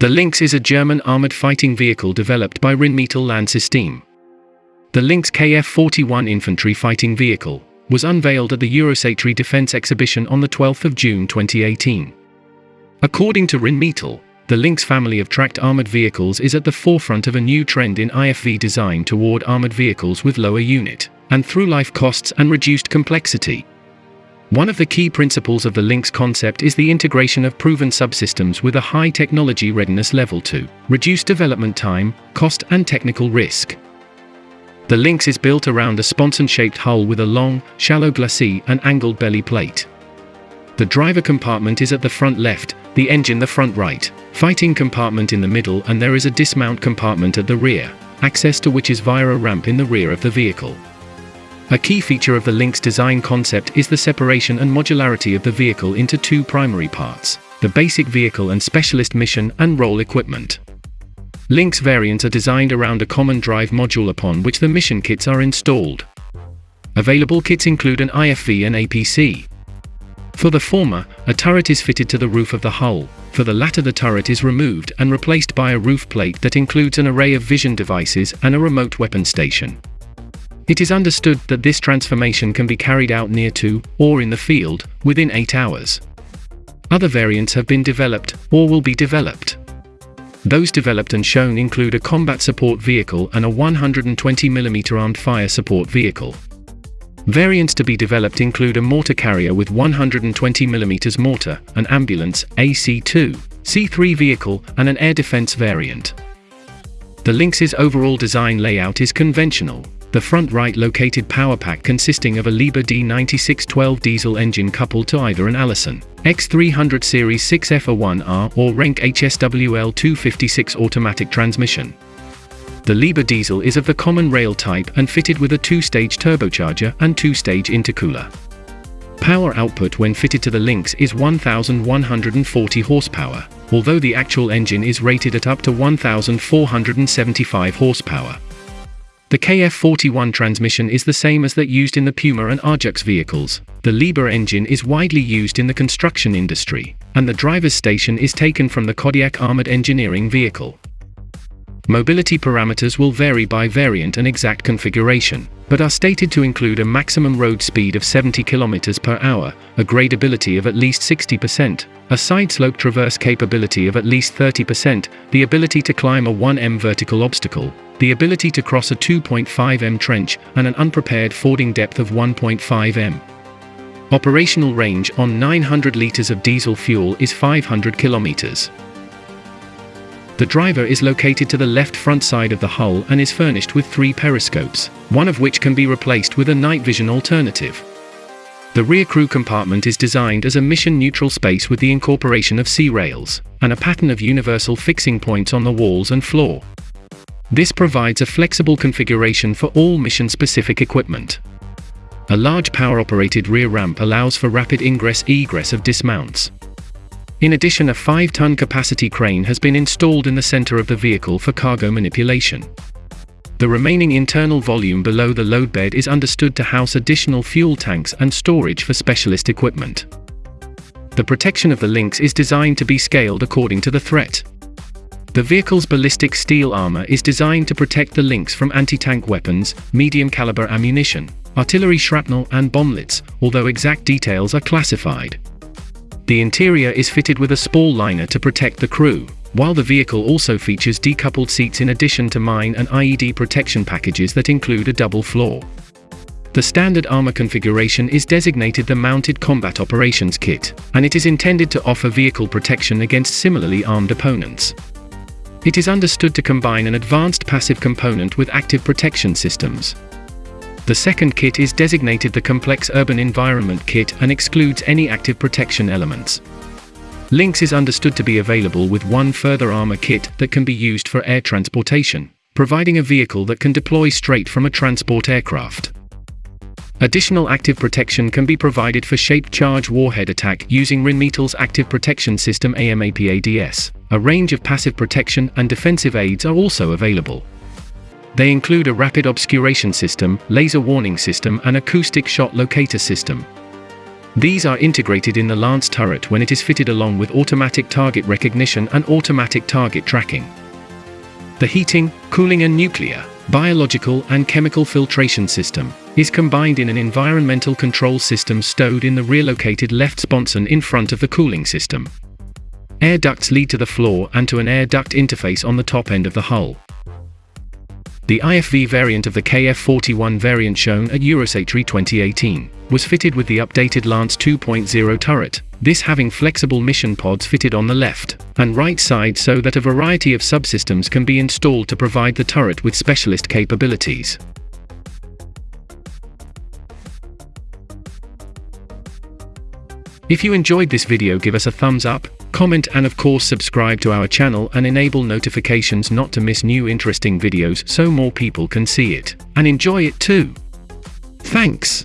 The Lynx is a German armored fighting vehicle developed by Rheinmetall Landsystem. The Lynx KF-41 infantry fighting vehicle was unveiled at the Eurosatory Defense Exhibition on the 12th of June 2018. According to Rheinmetall, the Lynx family of tracked armored vehicles is at the forefront of a new trend in IFV design toward armored vehicles with lower unit and through-life costs and reduced complexity. One of the key principles of the Lynx concept is the integration of proven subsystems with a high technology readiness level to reduce development time, cost and technical risk. The Lynx is built around a sponson-shaped hull with a long, shallow glacis and angled belly plate. The driver compartment is at the front left, the engine the front right, fighting compartment in the middle and there is a dismount compartment at the rear, access to which is via a ramp in the rear of the vehicle. A key feature of the Lynx design concept is the separation and modularity of the vehicle into two primary parts, the basic vehicle and specialist mission and role equipment. Lynx variants are designed around a common drive module upon which the mission kits are installed. Available kits include an IFV and APC. For the former, a turret is fitted to the roof of the hull, for the latter the turret is removed and replaced by a roof plate that includes an array of vision devices and a remote weapon station. It is understood that this transformation can be carried out near to, or in the field, within 8 hours. Other variants have been developed, or will be developed. Those developed and shown include a combat support vehicle and a 120mm armed fire support vehicle. Variants to be developed include a mortar carrier with 120mm mortar, an ambulance, AC-2, C3 vehicle, and an air defense variant. The Lynx's overall design layout is conventional, the front right located power pack consisting of a Liebherr D9612 diesel engine coupled to either an Allison X300 Series 6F1R or Renk HSWL 256 automatic transmission. The Liebherr diesel is of the common rail type and fitted with a two-stage turbocharger and two-stage intercooler. Power output when fitted to the Lynx is 1140 horsepower, although the actual engine is rated at up to 1475 horsepower. The KF41 transmission is the same as that used in the Puma and Ajax vehicles. The Liebherr engine is widely used in the construction industry, and the driver's station is taken from the Kodiak armored engineering vehicle. Mobility parameters will vary by variant and exact configuration, but are stated to include a maximum road speed of 70 km per hour, a gradability of at least 60%, a side slope traverse capability of at least 30%, the ability to climb a 1m vertical obstacle, the ability to cross a 2.5 m trench, and an unprepared fording depth of 1.5 m. Operational range on 900 litres of diesel fuel is 500 kilometres. The driver is located to the left front side of the hull and is furnished with three periscopes, one of which can be replaced with a night vision alternative. The rear crew compartment is designed as a mission-neutral space with the incorporation of C-rails, and a pattern of universal fixing points on the walls and floor. This provides a flexible configuration for all mission-specific equipment. A large power-operated rear ramp allows for rapid ingress-egress of dismounts. In addition a 5-ton capacity crane has been installed in the center of the vehicle for cargo manipulation. The remaining internal volume below the load bed is understood to house additional fuel tanks and storage for specialist equipment. The protection of the Lynx is designed to be scaled according to the threat. The vehicle's ballistic steel armor is designed to protect the Lynx from anti-tank weapons, medium-caliber ammunition, artillery shrapnel and bomblets, although exact details are classified. The interior is fitted with a spall liner to protect the crew, while the vehicle also features decoupled seats in addition to mine and IED protection packages that include a double floor. The standard armor configuration is designated the Mounted Combat Operations Kit, and it is intended to offer vehicle protection against similarly armed opponents. It is understood to combine an advanced passive component with active protection systems. The second kit is designated the Complex Urban Environment Kit and excludes any active protection elements. Lynx is understood to be available with one further armor kit that can be used for air transportation, providing a vehicle that can deploy straight from a transport aircraft. Additional active protection can be provided for shaped charge warhead attack using Rheinmetall's Active Protection System AMAPADS. A range of passive protection and defensive aids are also available. They include a rapid obscuration system, laser warning system and acoustic shot locator system. These are integrated in the Lance turret when it is fitted along with automatic target recognition and automatic target tracking. The heating, cooling and nuclear, biological and chemical filtration system is combined in an environmental control system stowed in the rear-located left sponson in front of the cooling system. Air ducts lead to the floor and to an air duct interface on the top end of the hull. The IFV variant of the KF-41 variant shown at Eurosatory 2018 was fitted with the updated Lance 2.0 turret, this having flexible mission pods fitted on the left and right side so that a variety of subsystems can be installed to provide the turret with specialist capabilities. If you enjoyed this video give us a thumbs up, comment and of course subscribe to our channel and enable notifications not to miss new interesting videos so more people can see it and enjoy it too. Thanks.